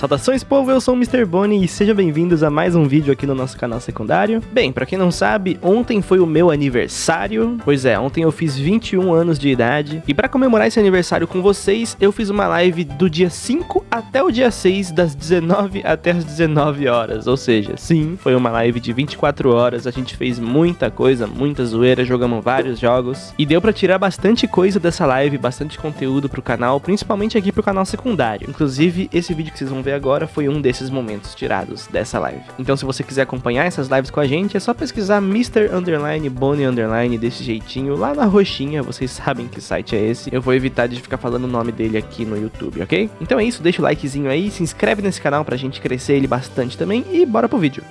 Saudações povo, eu sou o Mr. Bonnie e sejam bem-vindos a mais um vídeo aqui no nosso canal secundário. Bem, pra quem não sabe, ontem foi o meu aniversário. Pois é, ontem eu fiz 21 anos de idade. E pra comemorar esse aniversário com vocês, eu fiz uma live do dia 5 até o dia 6, das 19 até as 19 horas. Ou seja, sim, foi uma live de 24 horas, a gente fez muita coisa, muita zoeira, jogamos vários jogos. E deu pra tirar bastante coisa dessa live, bastante conteúdo pro canal, principalmente aqui pro canal secundário. Inclusive, esse vídeo que vocês vão ver agora foi um desses momentos tirados dessa live. Então se você quiser acompanhar essas lives com a gente, é só pesquisar Mr. Underline Bonnie Underline desse jeitinho lá na roxinha, vocês sabem que site é esse. Eu vou evitar de ficar falando o nome dele aqui no YouTube, ok? Então é isso, deixa o likezinho aí, se inscreve nesse canal pra gente crescer ele bastante também e bora pro vídeo.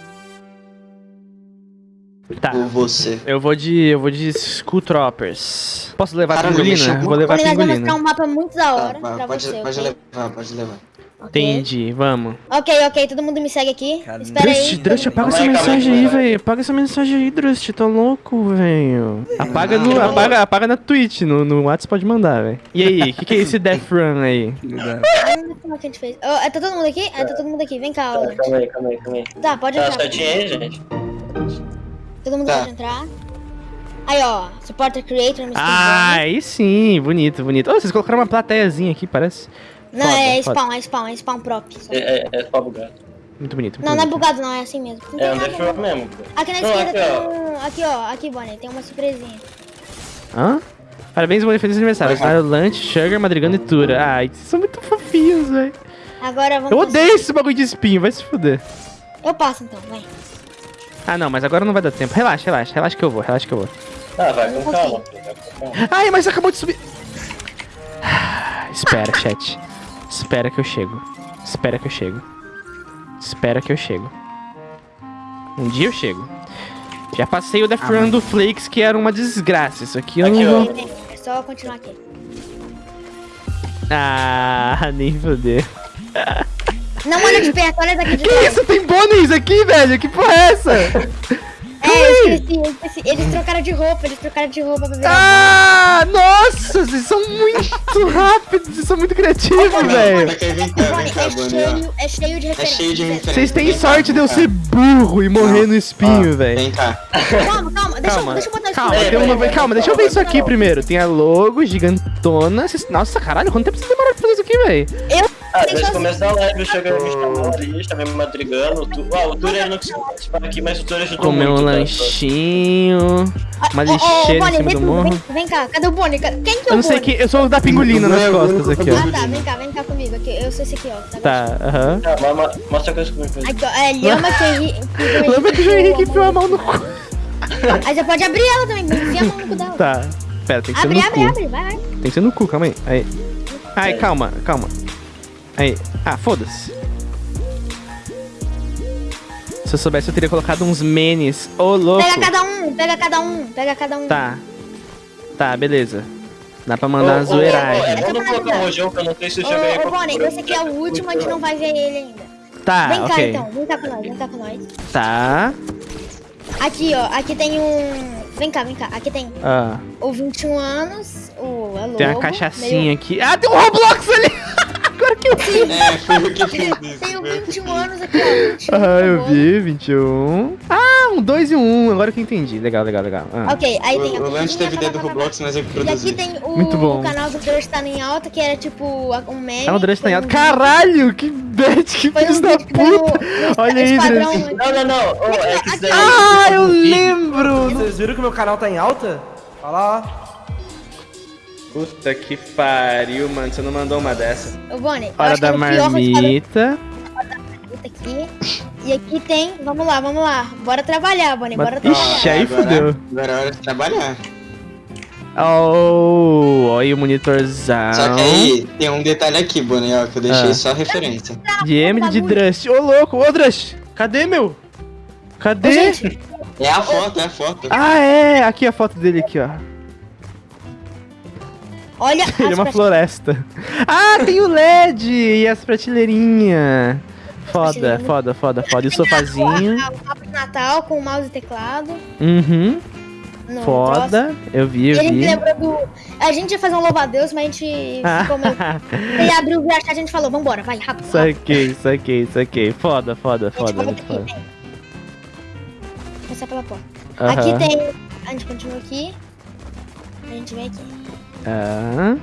Tá. Ou você. Eu vou de. Eu vou de School Troppers. Posso levar a Caramba, pingolina? Vou levar a Nós vamos mostrar pingolina. um mapa muito da hora Tá, pra vai, pode, você, pode ok? levar, pode levar. Entendi, vamos. Ok, ok, todo mundo me segue aqui. Espera Drust, aí. Drust, apaga essa mensagem aí, velho. Apaga essa mensagem aí, Drust. Tá louco, velho. Apaga, no, apaga, apaga na Twitch, no, no WhatsApp pode mandar, velho. E aí, o que, que é esse Death Run aí? Ah, como é que a gente fez. Oh, é, tá todo mundo aqui? É, tá todo mundo aqui. Vem cá. Calma aí, calma aí, calma aí. Tá, pode Tá entrar. certinho aí, gente? Todo mundo Tá. pode entrar. Aí, ó. Supporter Creator, Mr. Ah, Bonnie. aí sim, bonito, bonito. Ô, vocês colocaram uma plateiazinha aqui, parece. Não, foda, é foda. spawn, é spawn, é spawn prop. É, é, é só bugado. Muito bonito. muito Não, não é bonito. bugado não, é assim mesmo. Não É tem nada, Death não. Mesmo, pô. Aqui na Não, esquerda aqui, tem ó. um... Aqui, ó. Aqui, Bonnie, tem uma surpresinha. Hã? Parabéns, Bonnie, feliz aniversário. Claro, Lunch, Sugar, Madrigando e Tura. Ai, vocês são muito fofinhos, velho. Agora vamos... Eu odeio esse bagulho de espinho, vai se fuder. Eu passo então, vai. Ah, não, mas agora não vai dar tempo. Relaxa, relaxa, relaxa que eu vou, relaxa que eu vou. Ah, vai com calma, pô, vai com calma. Ai, mas acabou de subir. Espera, chat. Espera que eu chego. Espera que eu chego. Espera que eu chego. Um dia eu chego. Já passei o Death Run do Flakes, que era uma desgraça. Isso aqui eu Aqui, não vou... É só continuar aqui. Ah, nem foder. Não olha de perto, olha daqui de Que trás. isso? Tem bônus aqui, velho? Que porra é essa? É, eu esqueci, eu esqueci. Eles trocaram de roupa, eles trocaram de roupa pra virar. Ah, nossa, vocês são muito rápidos, vocês são muito criativos, velho. É ó. cheio, é cheio de É referência. cheio de referência. Vocês têm sorte de eu ser burro e morrer no espinho, velho. Vem cá. Calma, calma, deixa, Calma, eu- deixa eu botar isso calma, aqui. tem uma... calma, deixa eu ver isso aqui primeiro. Tem a logo gigantona. Nossa, caralho, quanto tempo vocês demoraram pra fazer isso aqui, velho? Ah, desde o começo da live, o Sugar me chamou ali, chamei me madrigando. o Tu... Ah, o Tura não conseguiu participar aqui, mas o Tura ajudou Comer muito. um tá? lanchinho. Uma Ô, ô, lixeira em Bonnie, cima vem, do morro. vem, vem cá, cadê o Bonnie? Quem que é Eu o não sei Bonnie? quem. Eu sou o da pingolina nas é costas aqui, ó. Ah, tá, vem cá, vem cá comigo. Aqui, eu sou esse aqui, ó. Tá, aham. Ah, mas- mas- Mostra a coisa comigo. É Lhama que Henrique. Lembra que o João Henrique enfiou a mão no cu. Aí você pode abrir ela também, enfia a mão no cu dela. Tá. Pera, tem que ser Abre, no abre, cu. abre, vai, vai. Tem que ser no cu, calma aí. Aí. Ai, calma, calma. Aí. Ah, foda-se. Se eu soubesse, eu teria colocado uns menes. Ô, louco. Pega cada um, pega cada um, pega cada um. Tá. Tá, beleza. Dá pra mandar uma Ô, zoeiragem. É bom não colocar um rojão, que eu não sei se o Sugar Ô, ô Bonnie, esse aqui é o último, a gente não vai ver ele ainda. Tá, Vem cá então, vem cá com nós, vem cá com nós. Tá. Aqui, ó, aqui tem um. Vem cá, vem cá. Aqui tem Ah, o 21 anos, o é tem uma logo, cachaçinha aqui. Ah, tem um Roblox ali! Agora que eu vi. É, foi que isso. O 21 fiz. anos aqui, ó. 21, Ah, eu tá vi, 21. Ah, um 2 e um 1, agora que eu entendi. Legal, legal, legal. Ah. Ok, aí tem a O, o Lance teve ideia do. Roblox, mas eu que E aqui produzi. tem o, Muito bom. o canal do Crush tá em alta, que era tipo um meme. É um Drust foi tá em alta. um- Caralho, que bad, que Foi um filho da foi no- puta. no Olha aí, Drust. Não, não, não. Ô, é que isso daí. Ah, eu um lembro. Vocês viram que meu canal tá em alta? Olha lá. Puta que pariu, mano. Você não mandou uma dessa. Ô, Bonnie, Hora da é marmita. aqui. E aqui tem. Vamos lá, vamos lá. Bora trabalhar, Bonnie. Bora trabalhar. Ixi, aí Agora- fudeu. Agora é hora de trabalhar. Oh, olha o monitorzão. Só que aí tem um detalhe aqui, Bonnie, ó, que eu deixei Ah. só referência. De Emily de Bagulho. Drust. Ô, louco. Ô, Drust. Cadê, meu? Cadê? Ô, gente, É a foto, é a foto. Ah, é. Aqui a foto dele aqui, ó. Olha Ele é uma floresta. Ah, tem o LED e as prateleirinhas. Foda, foda, foda, foda. E o a- sofazinho. a- O de Natal com mouse e teclado. Uhum. no Foda. Eu vi, E eu a gente vi. lembrou do. A gente ia fazer um louva-a-Deus, mas a gente ficou meio. Ele abriu o chat, a gente falou, vambora, vai, rápido. Saquei, saquei, saquei. Foda, foda, foda, muito aqui, foda. Começar pela porta. Aqui tem. A gente continua aqui. A gente vem aqui. Ah.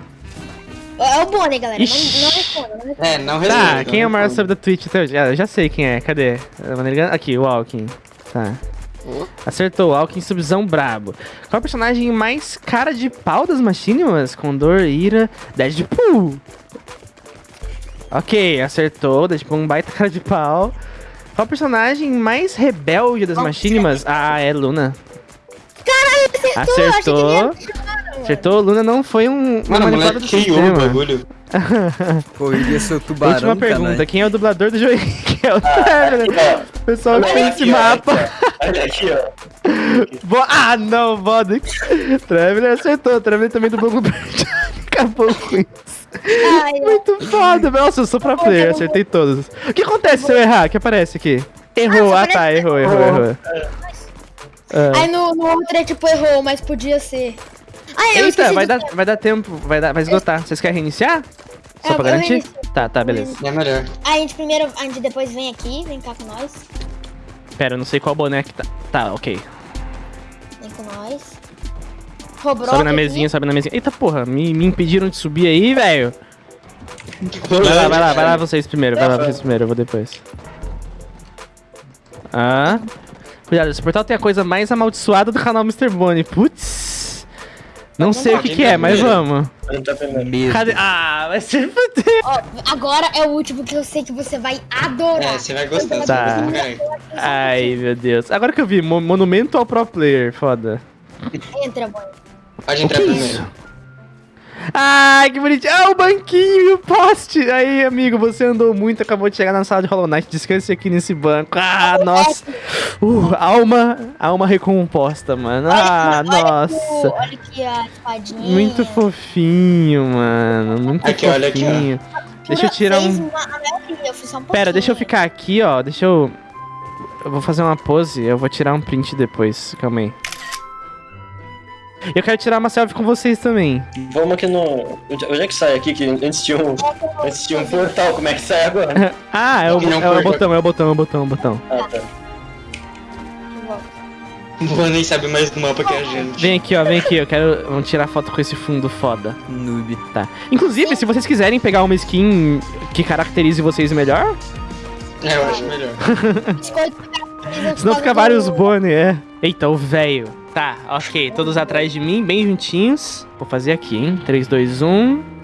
É o Bonnie, galera. Não, Ixi. não responda, não responda. É, não resolve. Tá, quem é o maior sub da Twitch até hoje? Ah, eu já sei quem é, cadê? Aqui, o Alkin. Tá. Acertou, Alkin subzão brabo. Qual é o personagem mais cara de pau das Machinimas? Condor, Ira, Deadpool. Ok, acertou, Deadpool um baita cara de pau. Qual é o personagem mais rebelde das Machinimas? Ah, é Luna. Acertou, Acertou. Que. Acertou, Luna não foi um, Mano, moleque do criou o bagulho. Correria seu tubarão, Última pergunta, quem é o dublador do jogo? Quem é o O pessoal olha que fez aqui, esse ó, mapa. Olha aqui, ó. Vo- Ah, não, Vodix. Traveler acertou. Traveler também dublou o Acabou com isso. Ai. Muito foda. Nossa, eu sou pra player, acertei todos. O que acontece se eu errar? O que aparece aqui? Errou, Ah, ah tá, errou, errou, errou. Ah. Aí no, no outro é tipo errou, mas podia ser. Ai, eu Eita, vai do dar, tempo. vai dar tempo, vai, dar, vai esgotar. Vocês querem reiniciar? Só É, pra eu garantir? reinicio. Tá, tá, beleza. É melhor. A gente primeiro, a gente depois vem aqui, vem cá com nós. Pera, eu não sei qual boneco que tá. Tá, ok. Vem com nós. Robrock Sobe na aqui. mesinha, sobe na mesinha. Eita porra, me, me impediram de subir aí, velho. Vai lá, vai lá, vai lá vocês primeiro, vai lá vocês primeiro, eu vou depois. Ah. Cuidado, esse portal tem a coisa mais amaldiçoada do canal Mr. Bonnie. Putz. Não sei o que, que é, mas vamos. Não tá primeiro. Medo. Cadê? Ah, vai ser fuder. Ó, agora é o último que eu sei que você vai adorar. É, você vai gostar. você Tá. Ai, meu Deus. Agora que eu vi, mo- monumento ao pro player, foda. Entra, Bonnie. Pode entrar que é primeiro. Ai, que bonitinho. Ah, o banquinho e o poste. Aí, amigo, você andou muito, acabou de chegar na sala de Hollow Knight. Descanse aqui nesse banco. Ah, nossa. Uh, alma, alma recomposta, mano. Ah, Olha- nossa. Olha aqui a espadinha. Muito fofinho, mano. Muito Aqui, olha aqui, fofinho. Deixa eu tirar um... um Pera, deixa eu ficar aqui, ó. Deixa eu... Eu vou fazer uma pose, eu vou tirar um print depois. Calma aí. Eu quero tirar uma selfie com vocês também. Vamos aqui no. Onde é que sai aqui? Que antes tinha um, antes tinha um portal, como é que sai agora? Ah, é o, Não, é o botão, é o botão, é o botão, é o botão. Ah, tá. Boa nem sabe mais do mapa que a gente. Vem aqui, ó, vem aqui. Eu quero vamos tirar foto com esse fundo foda. Noob. Tá. Inclusive, se vocês quiserem pegar uma skin que caracterize vocês melhor, É, eu acho melhor. Senão fica vários do- Bonnie, é. Eita, o velho. Tá, ok. Todos atrás de mim, bem juntinhos. Vou fazer aqui, hein? 3, 2, 1.